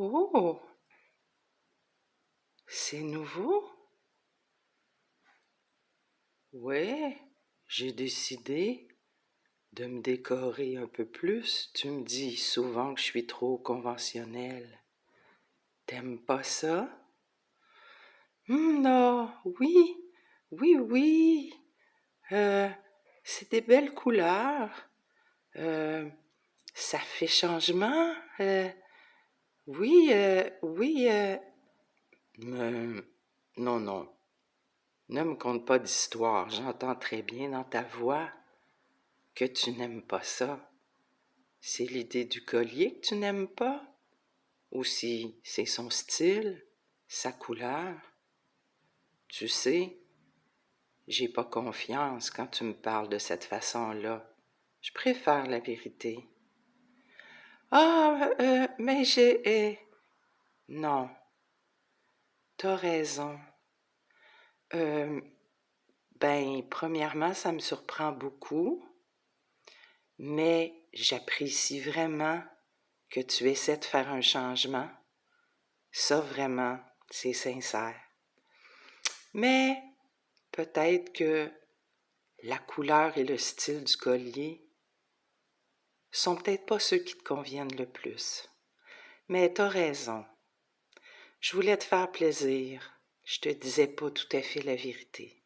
Oh, c'est nouveau? Ouais, j'ai décidé de me décorer un peu plus. Tu me dis souvent que je suis trop conventionnelle. T'aimes pas ça? Hum, non, oui, oui, oui. Euh, c'est des belles couleurs. Euh, ça fait changement. Euh, oui, euh, oui. Euh, non, non. Ne me conte pas d'histoire. J'entends très bien dans ta voix que tu n'aimes pas ça. C'est l'idée du collier que tu n'aimes pas? Ou si c'est son style, sa couleur? Tu sais, j'ai pas confiance quand tu me parles de cette façon-là. Je préfère la vérité. Ah, euh, mais j'ai... euh, Non, t'as raison. Euh, ben, premièrement, ça me surprend beaucoup, mais j'apprécie vraiment que tu essaies de faire un changement. Ça, vraiment, c'est sincère. Mais peut-être que la couleur et le style du collier sont peut-être pas ceux qui te conviennent le plus. Mais t'as raison. Je voulais te faire plaisir. Je te disais pas tout à fait la vérité.